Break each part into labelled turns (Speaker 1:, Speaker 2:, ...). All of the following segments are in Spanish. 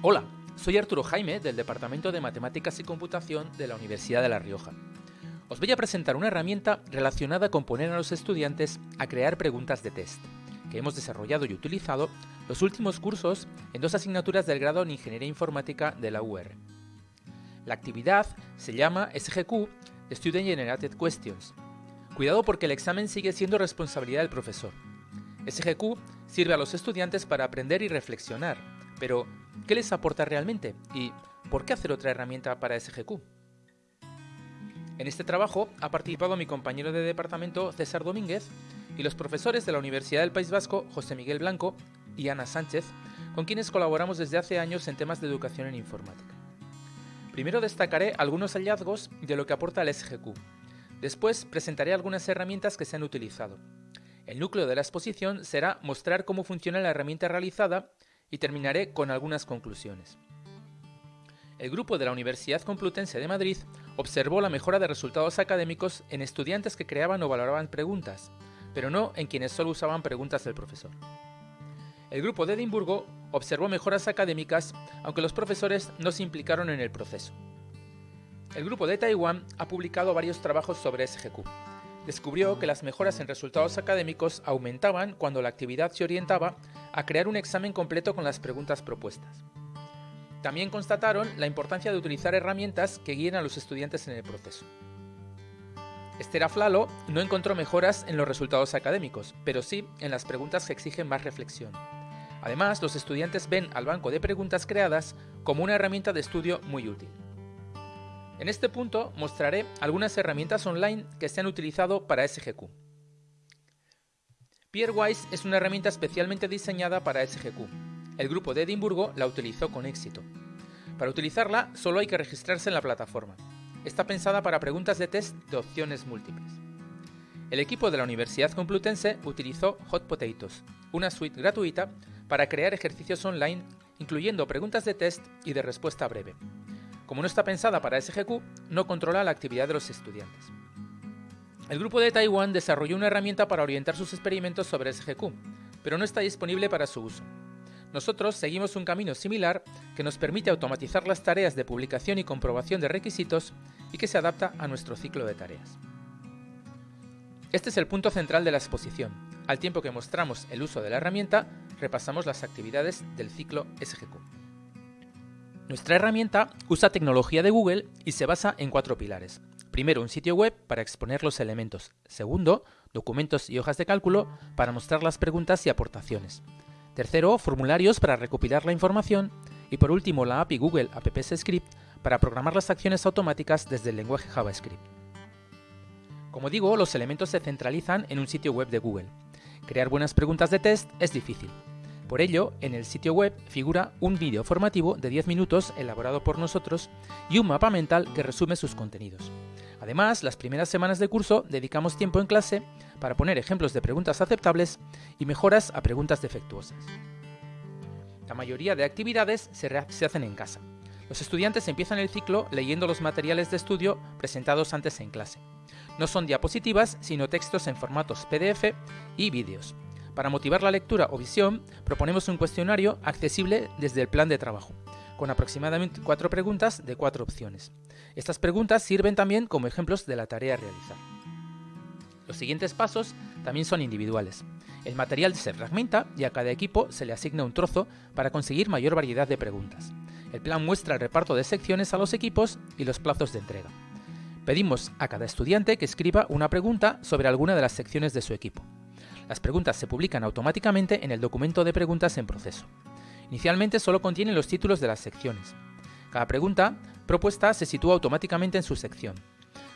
Speaker 1: Hola, soy Arturo Jaime del Departamento de Matemáticas y Computación de la Universidad de La Rioja. Os voy a presentar una herramienta relacionada con poner a los estudiantes a crear preguntas de test, que hemos desarrollado y utilizado los últimos cursos en dos asignaturas del grado en Ingeniería Informática de la UR. La actividad se llama SGQ, Student Generated Questions. Cuidado porque el examen sigue siendo responsabilidad del profesor. SGQ sirve a los estudiantes para aprender y reflexionar, pero ¿Qué les aporta realmente? ¿Y por qué hacer otra herramienta para SGQ? En este trabajo ha participado mi compañero de departamento César Domínguez y los profesores de la Universidad del País Vasco José Miguel Blanco y Ana Sánchez, con quienes colaboramos desde hace años en temas de educación en informática. Primero destacaré algunos hallazgos de lo que aporta el SGQ. Después presentaré algunas herramientas que se han utilizado. El núcleo de la exposición será mostrar cómo funciona la herramienta realizada y terminaré con algunas conclusiones. El grupo de la Universidad Complutense de Madrid observó la mejora de resultados académicos en estudiantes que creaban o valoraban preguntas, pero no en quienes solo usaban preguntas del profesor. El grupo de Edimburgo observó mejoras académicas, aunque los profesores no se implicaron en el proceso. El grupo de Taiwán ha publicado varios trabajos sobre SGQ. Descubrió que las mejoras en resultados académicos aumentaban cuando la actividad se orientaba a crear un examen completo con las preguntas propuestas. También constataron la importancia de utilizar herramientas que guíen a los estudiantes en el proceso. Esther Aflalo no encontró mejoras en los resultados académicos, pero sí en las preguntas que exigen más reflexión. Además, los estudiantes ven al banco de preguntas creadas como una herramienta de estudio muy útil. En este punto mostraré algunas herramientas online que se han utilizado para SGQ. Peerwise es una herramienta especialmente diseñada para SGQ. El grupo de Edimburgo la utilizó con éxito. Para utilizarla solo hay que registrarse en la plataforma. Está pensada para preguntas de test de opciones múltiples. El equipo de la Universidad Complutense utilizó Hot Potatoes, una suite gratuita para crear ejercicios online incluyendo preguntas de test y de respuesta breve. Como no está pensada para SGQ, no controla la actividad de los estudiantes. El grupo de Taiwán desarrolló una herramienta para orientar sus experimentos sobre SGQ, pero no está disponible para su uso. Nosotros seguimos un camino similar que nos permite automatizar las tareas de publicación y comprobación de requisitos y que se adapta a nuestro ciclo de tareas. Este es el punto central de la exposición. Al tiempo que mostramos el uso de la herramienta, repasamos las actividades del ciclo SGQ. Nuestra herramienta usa tecnología de Google y se basa en cuatro pilares. Primero, un sitio web para exponer los elementos. Segundo, documentos y hojas de cálculo para mostrar las preguntas y aportaciones. Tercero, formularios para recopilar la información. Y por último, la API Google Apps Script para programar las acciones automáticas desde el lenguaje JavaScript. Como digo, los elementos se centralizan en un sitio web de Google. Crear buenas preguntas de test es difícil. Por ello, en el sitio web figura un vídeo formativo de 10 minutos elaborado por nosotros y un mapa mental que resume sus contenidos. Además, las primeras semanas de curso dedicamos tiempo en clase para poner ejemplos de preguntas aceptables y mejoras a preguntas defectuosas. La mayoría de actividades se, hacen en casa. Los estudiantes empiezan el ciclo leyendo los materiales de estudio presentados antes en clase. No son diapositivas, sino textos en formatos PDF y vídeos. Para motivar la lectura o visión, proponemos un cuestionario accesible desde el plan de trabajo con aproximadamente cuatro preguntas de cuatro opciones. Estas preguntas sirven también como ejemplos de la tarea a realizar. Los siguientes pasos también son individuales. El material se fragmenta y a cada equipo se le asigna un trozo para conseguir mayor variedad de preguntas. El plan muestra el reparto de secciones a los equipos y los plazos de entrega. Pedimos a cada estudiante que escriba una pregunta sobre alguna de las secciones de su equipo. Las preguntas se publican automáticamente en el documento de preguntas en proceso. Inicialmente solo contiene los títulos de las secciones. Cada pregunta propuesta se sitúa automáticamente en su sección.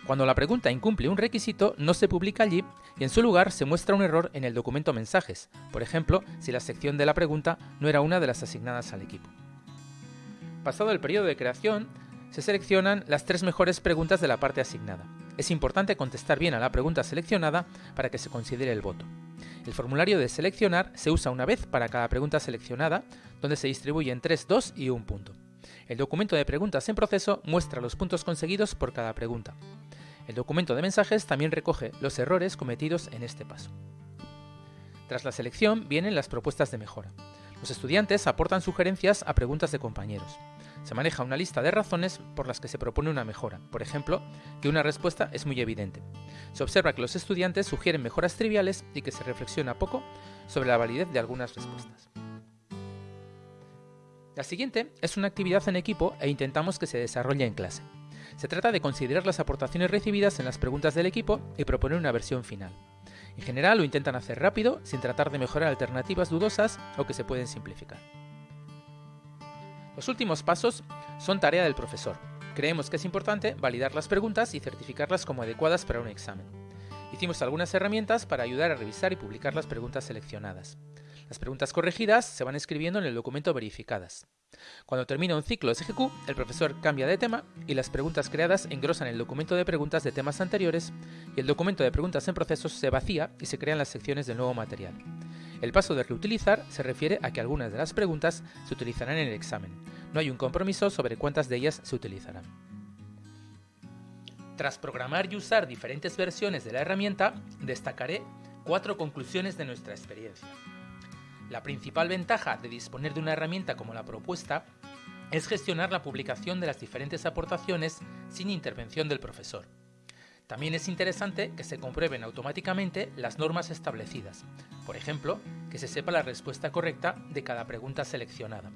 Speaker 1: Cuando la pregunta incumple un requisito, no se publica allí y en su lugar se muestra un error en el documento mensajes, por ejemplo, si la sección de la pregunta no era una de las asignadas al equipo. Pasado el periodo de creación, se seleccionan las tres mejores preguntas de la parte asignada. Es importante contestar bien a la pregunta seleccionada para que se considere el voto. El formulario de seleccionar se usa una vez para cada pregunta seleccionada, donde se distribuyen 3, 2 y 1 punto. El documento de preguntas en proceso muestra los puntos conseguidos por cada pregunta. El documento de mensajes también recoge los errores cometidos en este paso. Tras la selección vienen las propuestas de mejora. Los estudiantes aportan sugerencias a preguntas de compañeros. Se maneja una lista de razones por las que se propone una mejora, por ejemplo, que una respuesta es muy evidente. Se observa que los estudiantes sugieren mejoras triviales y que se reflexiona poco sobre la validez de algunas respuestas. La siguiente es una actividad en equipo e intentamos que se desarrolle en clase. Se trata de considerar las aportaciones recibidas en las preguntas del equipo y proponer una versión final. En general lo intentan hacer rápido, sin tratar de mejorar alternativas dudosas o que se pueden simplificar. Los últimos pasos son tarea del profesor. Creemos que es importante validar las preguntas y certificarlas como adecuadas para un examen. Hicimos algunas herramientas para ayudar a revisar y publicar las preguntas seleccionadas. Las preguntas corregidas se van escribiendo en el documento verificadas. Cuando termina un ciclo SGQ, el profesor cambia de tema y las preguntas creadas engrosan el documento de preguntas de temas anteriores y el documento de preguntas en procesos se vacía y se crean las secciones del nuevo material. El paso de reutilizar se refiere a que algunas de las preguntas se utilizarán en el examen. No hay un compromiso sobre cuántas de ellas se utilizarán. Tras programar y usar diferentes versiones de la herramienta, destacaré cuatro conclusiones de nuestra experiencia. La principal ventaja de disponer de una herramienta como la propuesta es gestionar la publicación de las diferentes aportaciones sin intervención del profesor. También es interesante que se comprueben automáticamente las normas establecidas, por ejemplo, que se sepa la respuesta correcta de cada pregunta seleccionada.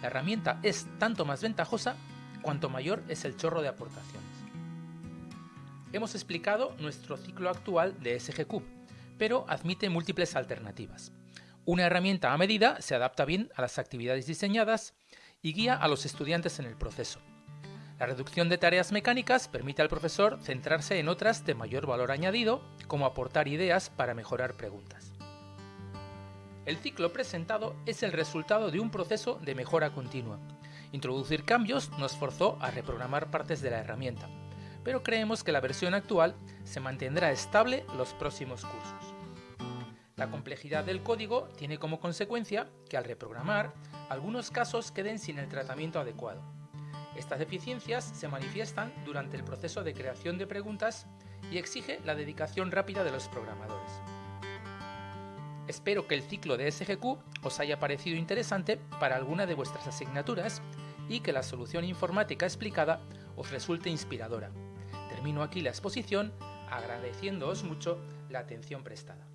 Speaker 1: La herramienta es tanto más ventajosa cuanto mayor es el chorro de aportaciones. Hemos explicado nuestro ciclo actual de SGQ, pero admite múltiples alternativas. Una herramienta a medida se adapta bien a las actividades diseñadas y guía a los estudiantes en el proceso. La reducción de tareas mecánicas permite al profesor centrarse en otras de mayor valor añadido, como aportar ideas para mejorar preguntas. El ciclo presentado es el resultado de un proceso de mejora continua. Introducir cambios nos forzó a reprogramar partes de la herramienta, pero creemos que la versión actual se mantendrá estable los próximos cursos. La complejidad del código tiene como consecuencia que al reprogramar, algunos casos queden sin el tratamiento adecuado. Estas deficiencias se manifiestan durante el proceso de creación de preguntas y exige la dedicación rápida de los programadores. Espero que el ciclo de SGQ os haya parecido interesante para alguna de vuestras asignaturas y que la solución informática explicada os resulte inspiradora. Termino aquí la exposición agradeciéndoos mucho la atención prestada.